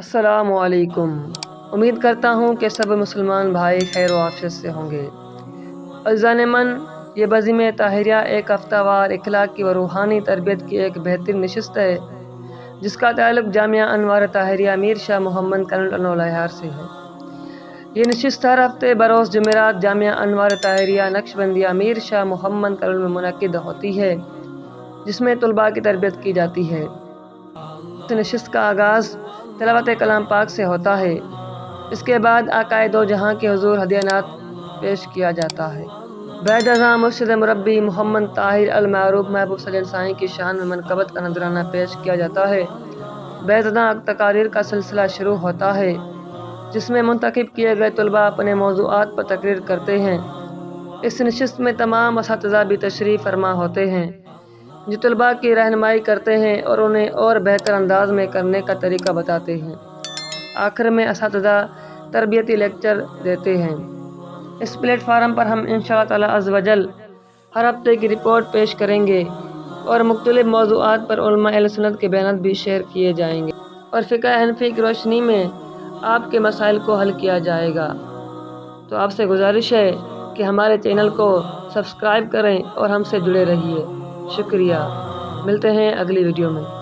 السلام علیکم۔ امید کرتا ہوں کہ سب مسلمان بھائی خیر و عافیت سے ہوں گے۔ عزان من، یہ بزم طاہریہ ایک ہفتہ وار اخلاقی و روحانی تربیت کی ایک بہترین نشست ہے، جس کا تعلق جامعہ انوار طاہریہ میر شاہ محمد کنڈ لہار سے ہے۔ یہ نشست ہر ہفتے بروز جمعرات جامعہ انوار طاہریہ نقش بندیہ میر شاہ محمد کنڈ میں منعقد ہوتی ہے، جس میں طلباء کی تربیت کی جاتی ہے۔ اس نشست کا آغاز تلاوت کلام پاک سے ہوتا ہے۔ اس کے بعد آقائے دو جہاں کے حضور ہدیانات پیش کیا جاتا ہے۔ بعد ازاں مرشد مربی محمد طاہر المعروف محبوب صلی سائیں کی شان میں منقبت کا نذرانہ پیش کیا جاتا ہے۔ بعد ازاں تقاریر کا سلسلہ شروع ہوتا ہے، جس میں منتخب کیے گئے طلباء اپنے موضوعات پر تقریر کرتے ہیں۔ اس نشست میں تمام اساتذہ بھی تشریف فرما ہوتے ہیں۔ جو طلباء کی رہنمائی کرتے ہیں اور انہیں اور بہتر انداز میں کرنے کا طریقہ بتاتے ہیں۔ آخر میں اساتذہ تربیتی لیکچر دیتے ہیں۔ اس پلیٹ فارم پر ہم ان شاء اللہ تعالیٰ از وجل ہر ہفتے کی رپورٹ پیش کریں گے اور مختلف موضوعات پر علماء سنت کے بیانات بھی شیئر کیے جائیں گے۔ اور فقہ حنفی کی روشنی میں آپ کے مسائل کو حل کیا جائے گا۔ تو آپ سے گزارش ہے کہ ہمارے چینل کو سبسکرائب کریں اور ہم سے جڑے رہیے۔ شکریہ۔ ملتے ہیں اگلی ویڈیو میں۔